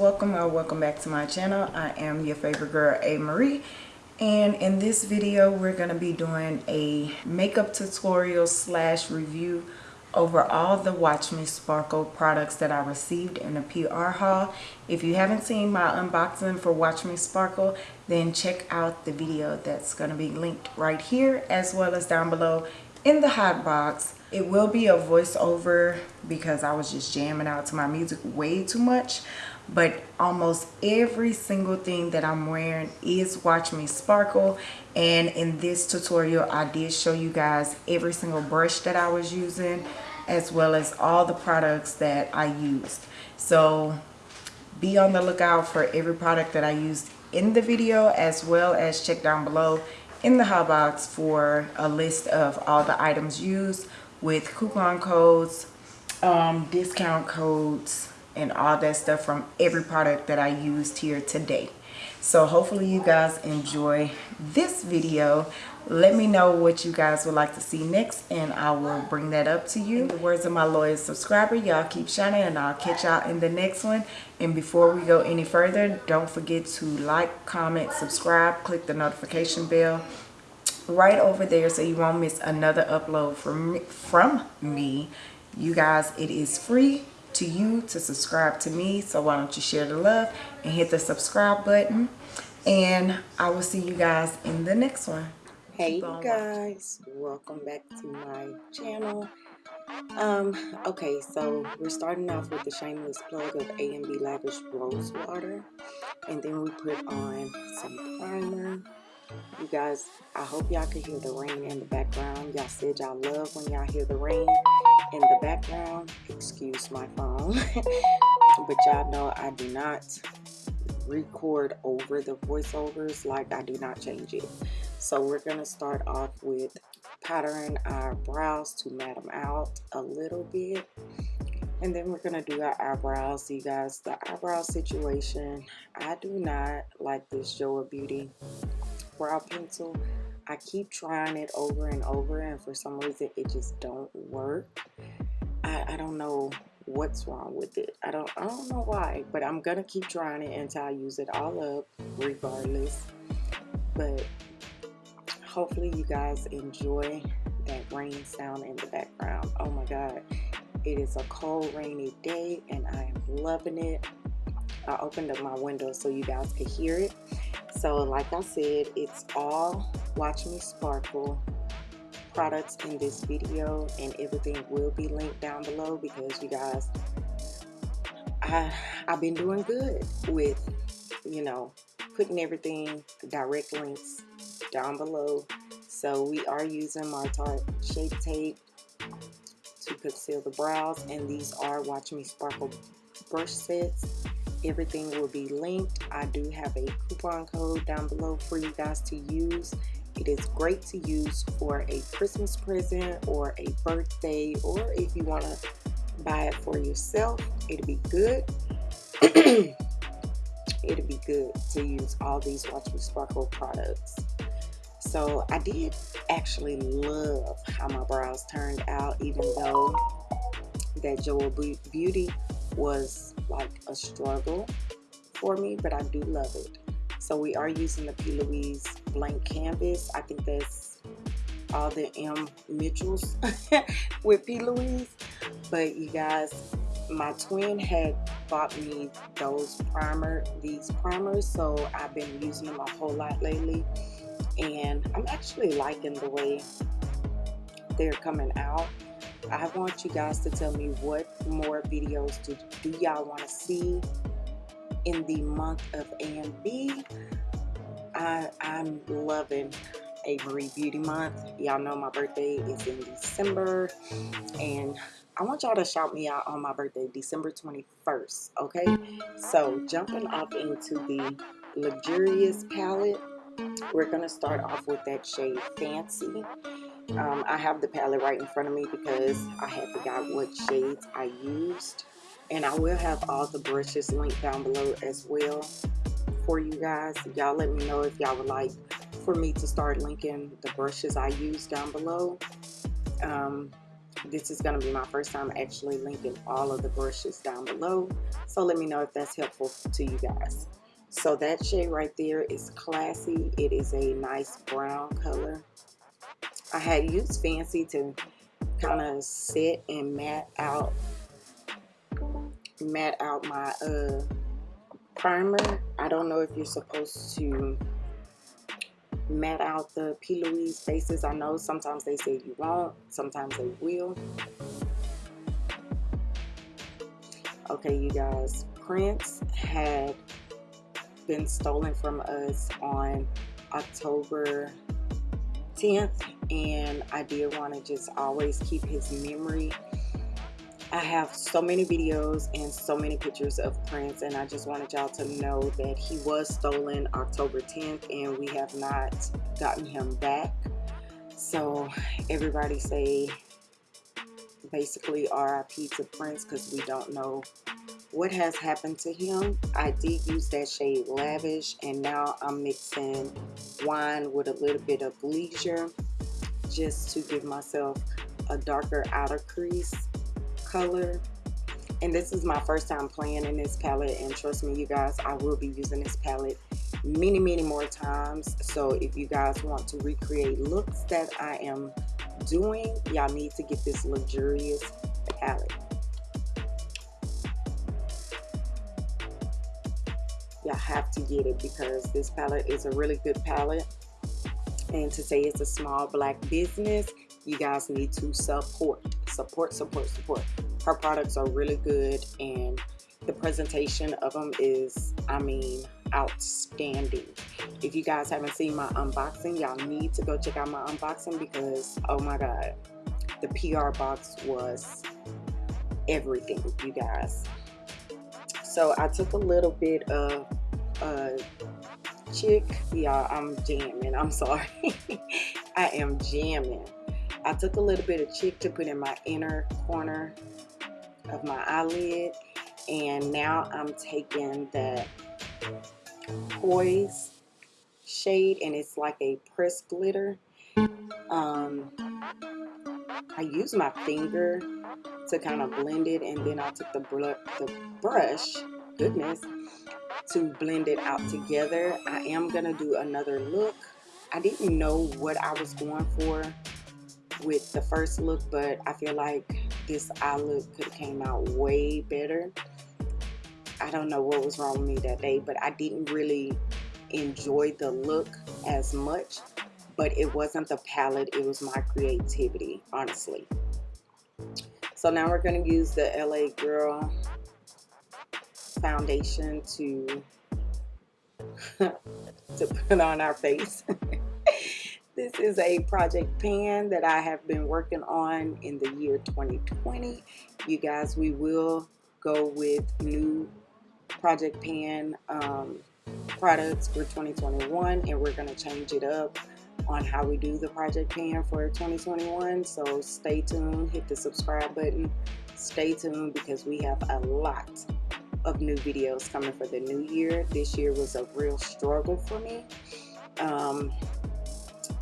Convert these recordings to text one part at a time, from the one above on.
welcome or welcome back to my channel. I am your favorite girl a marie and in this video we're going to be doing a makeup tutorial slash review over all the watch me sparkle products that i received in a pr haul. If you haven't seen my unboxing for watch me sparkle then check out the video that's going to be linked right here as well as down below in the hot box. It will be a voiceover because I was just jamming out to my music way too much. But almost every single thing that I'm wearing is watch me sparkle. And in this tutorial I did show you guys every single brush that I was using as well as all the products that I used. So be on the lookout for every product that I used in the video as well as check down below in the hot box for a list of all the items used with coupon codes, um, discount codes, and all that stuff from every product that I used here today. So hopefully you guys enjoy this video. Let me know what you guys would like to see next and I will bring that up to you. In the words of my loyal subscriber, y'all keep shining and I'll catch y'all in the next one. And before we go any further, don't forget to like, comment, subscribe, click the notification bell right over there so you won't miss another upload from me, from me. You guys, it is free to you to subscribe to me. So why don't you share the love and hit the subscribe button. And I will see you guys in the next one. Hey you guys, welcome back to my channel. Um, okay, so we're starting off with the shameless plug of A&B Lavish Rose Water. And then we put on some primer you guys, I hope y'all can hear the rain in the background. Y'all said y'all love when y'all hear the rain in the background. Excuse my phone. but y'all know I do not record over the voiceovers like I do not change it. So we're going to start off with powdering our brows to mat them out a little bit. And then we're going to do our eyebrows. You guys, the eyebrow situation, I do not like this JOAH Beauty brow pencil. I keep trying it over and over and for some reason it just don't work. I, I don't know what's wrong with it. I don't I don't know why, but I'm gonna keep trying it until I use it all up regardless. But hopefully you guys enjoy that rain sound in the background. Oh my god. It is a cold rainy day and I am loving it. I opened up my window so you guys could hear it so like I said it's all watch me sparkle products in this video and everything will be linked down below because you guys I I've been doing good with you know putting everything direct links down below. So we are using my Tarte Shape Tape to conceal the brows and these are watch me sparkle brush sets. Everything will be linked. I do have a coupon code down below for you guys to use. It is great to use for a christmas present or a birthday or if you want to buy it for yourself it'll be good. It'll be good to use all these watch me sparkle products so i did actually love how my brows turned out even though that JOAH Beauty was like a struggle for me, but I do love it. So we are using the P. Louise blank canvas. I think that's all the M. Mitchells with P. Louise. But you guys, my twin had bought me those primer, these primers. So I've been using them a whole lot lately. And I'm actually liking the way they're coming out. I want you guys to tell me what more videos do, do y'all want to see in the month of A&B. I, I'm loving Avery Beauty Month. Y'all know my birthday is in December and I want y'all to shout me out on my birthday, December 21st, okay? So jumping off into the Luxurious palette, we're going to start off with that shade Fancy. Um, I have the palette right in front of me because I had forgot what shades I used. And I will have all the brushes linked down below as well for you guys. Y'all let me know if y'all would like for me to start linking the brushes I use down below. Um, this is going to be my first time actually linking all of the brushes down below so let me know if that's helpful to you guys so that shade right there is classy it is a nice brown color I had used fancy to kind of set and matte out matte out my uh primer I don't know if you're supposed to matte out the P. Louise faces. I know sometimes they say you won't, sometimes they will. Okay, you guys, Prince had been stolen from us on October 10th, and I did want to just always keep his memory I have so many videos and so many pictures of Prince and I just wanted y'all to know that he was stolen October 10th and we have not gotten him back. So everybody say basically RIP to Prince because we don't know what has happened to him. I did use that shade Lavish and now I'm mixing wine with a little bit of leisure just to give myself a darker outer crease color and this is my first time playing in this palette and trust me you guys I will be using this palette many many more times so if you guys want to recreate looks that I am doing y'all need to get this luxurious palette have to get it because this palette is a really good palette. And to say it's a small black business you guys need to support support support support. Her products are really good and the presentation of them is i mean outstanding. If you guys haven't seen my unboxing y'all need to go check out my unboxing because oh my god the pr box was everything you guys. So i took a little bit of uh chick. Y'all i'm jamming. I'm sorry. I am jamming. I took a little bit of chick to put in my inner corner of my eyelid and now I'm taking that poise shade and it's like a pressed glitter. Um, I use my finger to kind of blend it and then I took the, br the brush. Goodness to blend it out together I am gonna do another look I didn't know what I was going for with the first look, but I feel like this eye look could have came out way better. I don't know what was wrong with me that day, but I didn't really enjoy the look as much. But it wasn't the palette, it was my creativity, honestly. So now we're to use the LA Girl foundation to to put on our face. This is a project pan that I have been working on in the year 2020. You guys, we will go with new project pan um, products for 2021 and we're going to change it up on how we do the project pan for 2021 so stay tuned hit the subscribe button stay tuned because we have a lot of new videos coming for the new year. This year was a real struggle for me. Um,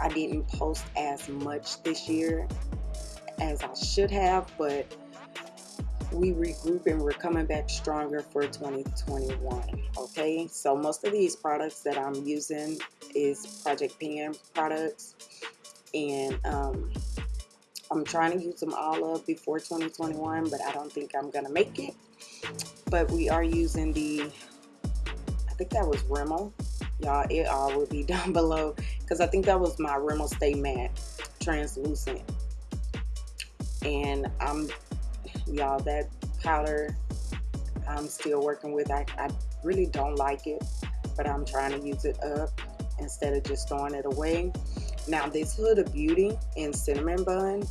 I didn't post as much this year as I should have, but we regroup and we're coming back stronger for 2021 okay? So most of these products that I'm using is Project Pan products and um, I'm trying to use them all up before 2021 but I don't think I'm gonna make it. But we are using the I think that was Rimmel. Y'all it all will be down below because I think that was my Rimmel Stay Matte translucent. And I'm y'all that powder I'm still working with I, I really don't like it but I'm trying to use it up instead of just throwing it away now this Huda Beauty in cinnamon bun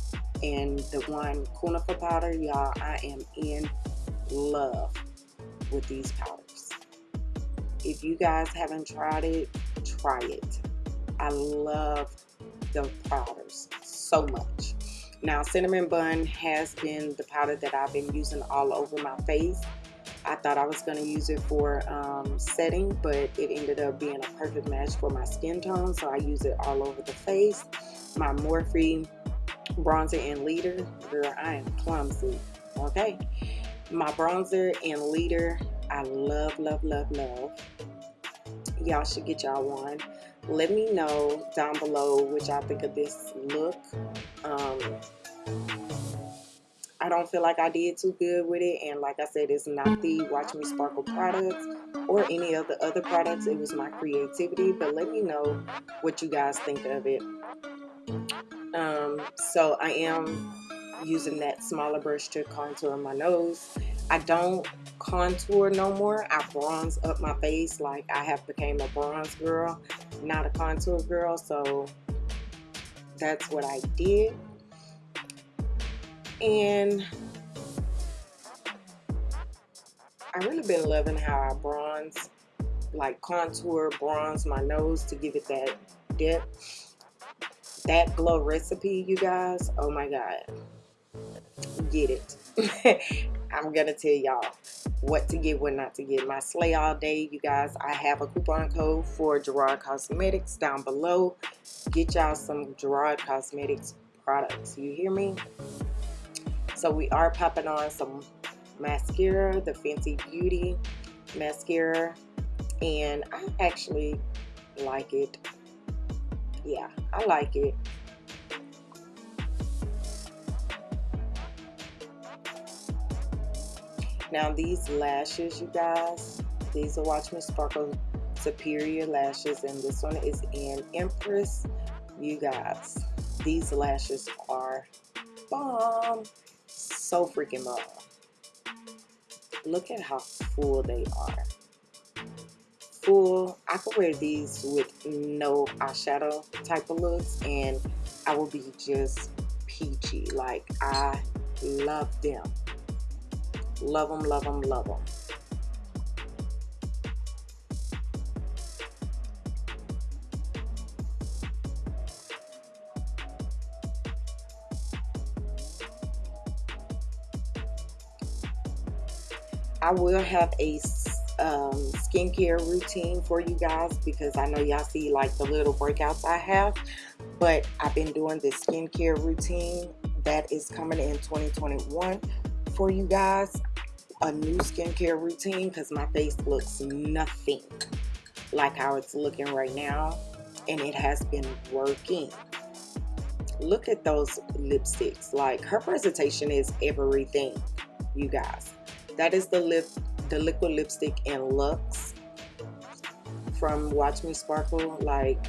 and the one Cunifer powder y'all I am in love with these powders if you guys haven't tried it try it I love the powders so much. Now, Cinnamon Bun has been the powder that I've been using all over my face. I thought I was going to use it for um, setting, but it ended up being a perfect match for my skin tone, so I use it all over the face. My Morphe bronzer and leader girl i am clumsy okay? My bronzer and leader i love love love love. Y'all should get y'all one. Let me know down below what y'all think of this look. Um I don't feel like I did too good with it and like I said it's not the Watch Me Sparkle products or any of the other products. It was my creativity but let me know what you guys think of it. Um, so I am using that smaller brush to contour my nose. I don't contour no more. I bronze up my face like I have became a bronze girl not a contour girl so that's what I did and I really been loving how I bronze like contour bronze my nose to give it that depth that glow recipe you guys. Oh my god. Get it. I'm gonna tell y'all what to get what not to get. My slay all day you guys I have a coupon code for Gerard Cosmetics down below. Get y'all some Gerard Cosmetics products. You hear me so we are popping on some mascara, the Fenty Beauty mascara. And I actually like it. Yeah, I like it. Now these lashes, you guys, these are Watch Me Sparkle Superior Lashes. And this one is in Empress. You guys, these lashes are bomb so freaking bomb. Look at how full they are. Full. I could wear these with no eyeshadow type of looks and I will be just peachy. Like I love them. Love them, love them, love them. I will have a um, skincare routine for you guys because I know y'all see like the little breakouts I have but I've been doing this skincare routine that is coming in 2021 for you guys a new skincare routine because my face looks nothing like how it's looking right now and it has been working. Look at those lipsticks like her presentation is everything you guys that is the lip, the liquid lipstick in Luxe from Watch Me Sparkle. Like,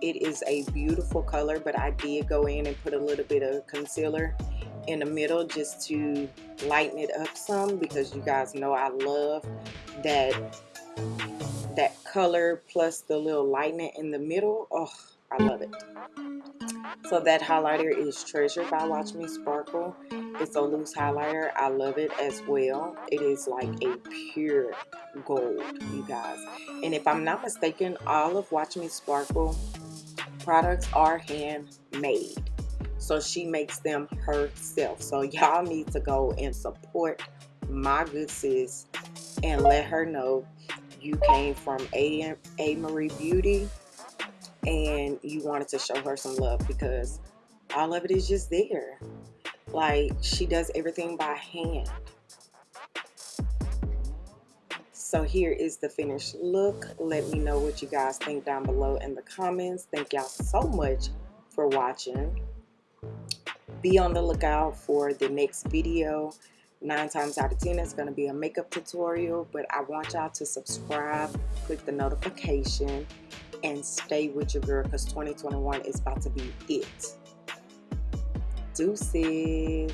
it is a beautiful color, but I did go in and put a little bit of concealer in the middle just to lighten it up some because you guys know I love that that color plus the little lightening in the middle. Oh, I love it. So that highlighter is Treasure by Watch Me Sparkle. It's a loose highlighter. I love it as well. It is like a pure gold, you guys. And if I'm not mistaken, all of Watch Me Sparkle products are handmade. So she makes them herself. So y'all need to go and support my good sis and let her know you came from A. A. Marie Beauty and you wanted to show her some love because all of it is just there. Like she does everything by hand. So here is the finished look. Let me know what you guys think down below in the comments. Thank y'all so much for watching. Be on the lookout for the next video. Nine times out of ten, it's going to be a makeup tutorial. But I want y'all to subscribe, click the notification, and stay with your girl because 2021 is about to be it. Deuces.